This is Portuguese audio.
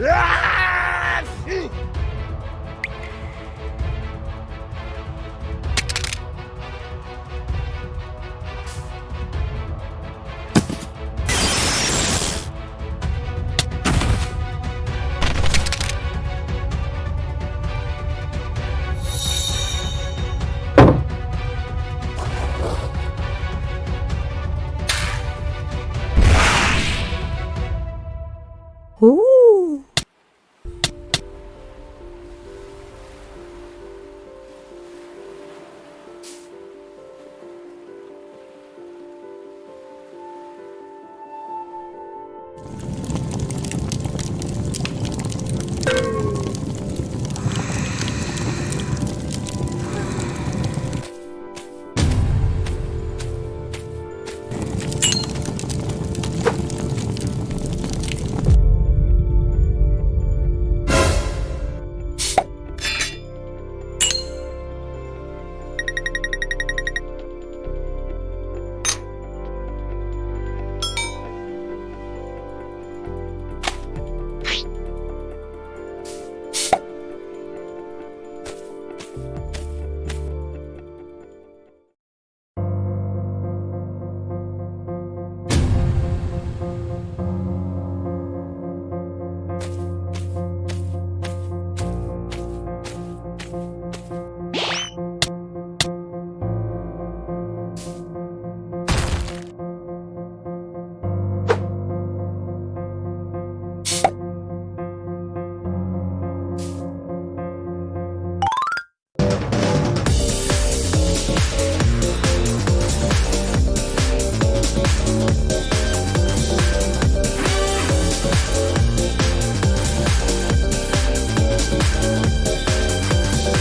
Ah!